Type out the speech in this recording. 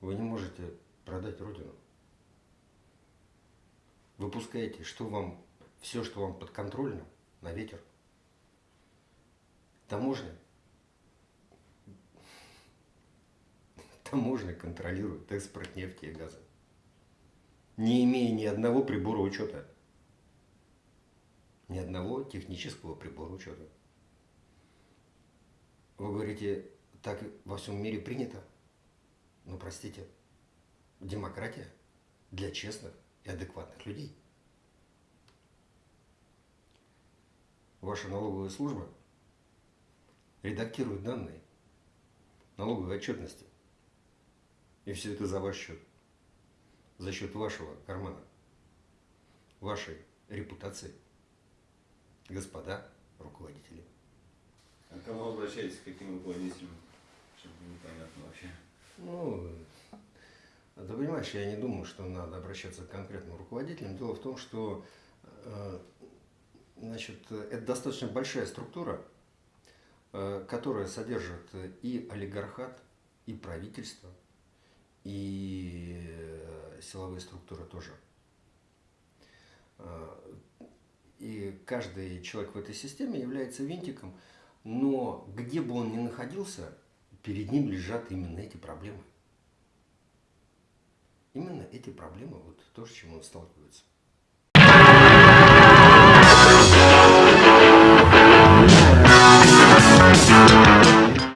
Вы не можете продать Родину. Выпускаете, что вам, все, что вам подконтрольно, на ветер. Таможня. Таможня контролирует экспорт нефти и газа. Не имея ни одного прибора учета. Ни одного технического прибора учета. Вы говорите, так во всем мире принято? Ну, простите, демократия для честных и адекватных людей. Ваша налоговая служба редактирует данные налоговой отчетности. И все это за ваш счет. За счет вашего кармана. Вашей репутации. Господа руководители. А к кому обращаетесь, к каким руководителям? Чтобы непонятно вообще. Ну, ты понимаешь, я не думаю, что надо обращаться к конкретным руководителям. Дело в том, что э, значит, это достаточно большая структура, э, которая содержит и олигархат, и правительство, и э, силовые структуры тоже. И каждый человек в этой системе является винтиком, но где бы он ни находился, перед ним лежат именно эти проблемы. Именно эти проблемы, вот то, с чем он сталкивается.